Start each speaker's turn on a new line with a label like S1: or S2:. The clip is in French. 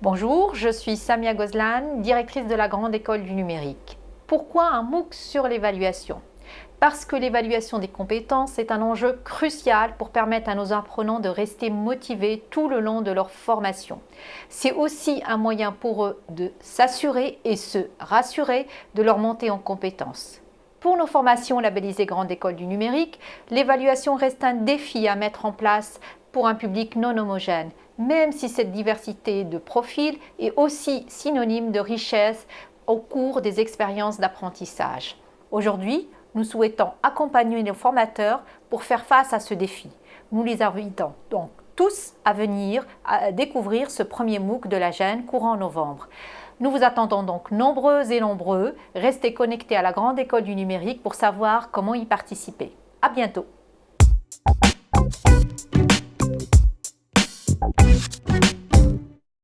S1: Bonjour, je suis Samia Gozlan, directrice de la Grande École du Numérique. Pourquoi un MOOC sur l'évaluation? Parce que l'évaluation des compétences est un enjeu crucial pour permettre à nos apprenants de rester motivés tout le long de leur formation. C'est aussi un moyen pour eux de s'assurer et se rassurer de leur montée en compétences. Pour nos formations labellisées Grande École du Numérique, l'évaluation reste un défi à mettre en place pour un public non homogène, même si cette diversité de profils est aussi synonyme de richesse au cours des expériences d'apprentissage. Aujourd'hui, nous souhaitons accompagner nos formateurs pour faire face à ce défi. Nous les invitons donc tous à venir découvrir ce premier MOOC de la GEN courant novembre. Nous vous attendons donc nombreux et nombreux. Restez connectés à la Grande École du Numérique pour savoir comment y participer. À bientôt